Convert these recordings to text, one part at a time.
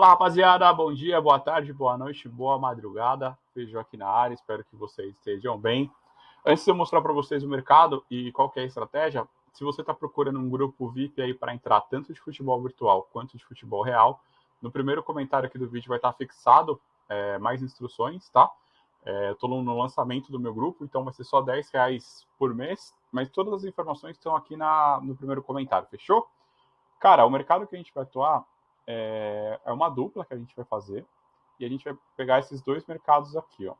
Fala rapaziada, bom dia, boa tarde, boa noite, boa madrugada. Feijão aqui na área, espero que vocês estejam bem. Antes de eu mostrar para vocês o mercado e qual é a estratégia, se você está procurando um grupo VIP aí para entrar tanto de futebol virtual quanto de futebol real, no primeiro comentário aqui do vídeo vai estar tá fixado é, mais instruções, tá? É, Estou no lançamento do meu grupo, então vai ser só 10 reais por mês, mas todas as informações estão aqui na, no primeiro comentário, fechou? Cara, o mercado que a gente vai atuar é, é uma dupla que a gente vai fazer e a gente vai pegar esses dois mercados aqui, ó.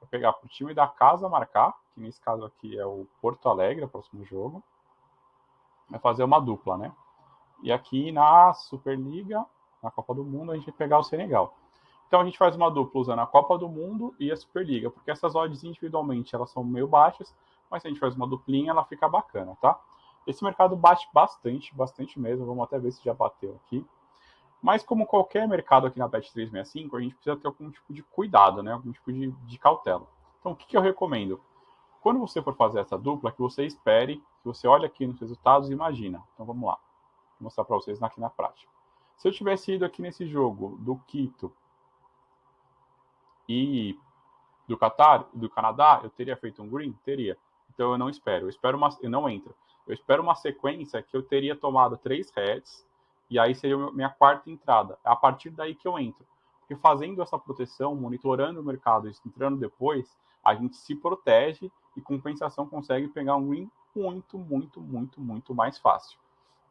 Vai pegar para o time da casa marcar, que nesse caso aqui é o Porto Alegre, o próximo jogo. Vai fazer uma dupla, né? E aqui na Superliga, na Copa do Mundo, a gente vai pegar o Senegal. Então a gente faz uma dupla usando a Copa do Mundo e a Superliga, porque essas odds individualmente elas são meio baixas, mas se a gente faz uma duplinha, ela fica bacana, tá? Esse mercado bate bastante, bastante mesmo. Vamos até ver se já bateu aqui. Mas como qualquer mercado aqui na Bet365, a gente precisa ter algum tipo de cuidado, né? Algum tipo de, de cautela. Então, o que, que eu recomendo? Quando você for fazer essa dupla, que você espere, que você olhe aqui nos resultados e imagina. Então, vamos lá. Vou mostrar para vocês aqui na prática. Se eu tivesse ido aqui nesse jogo do Quito e do Qatar, do Canadá, eu teria feito um green? Teria. Então eu não espero. Eu espero uma, eu não entro. Eu espero uma sequência que eu teria tomado três heads e aí seria minha quarta entrada. É a partir daí que eu entro. Porque fazendo essa proteção, monitorando o mercado e entrando depois, a gente se protege e compensação consegue pegar um win muito, muito, muito, muito mais fácil.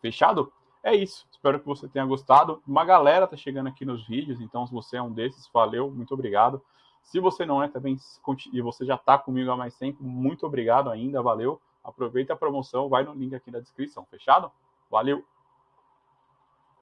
Fechado? É isso. Espero que você tenha gostado. Uma galera tá chegando aqui nos vídeos, então se você é um desses, valeu, muito obrigado. Se você não é também e você já está comigo há mais tempo, muito obrigado ainda, valeu. Aproveita a promoção, vai no link aqui na descrição, fechado? Valeu!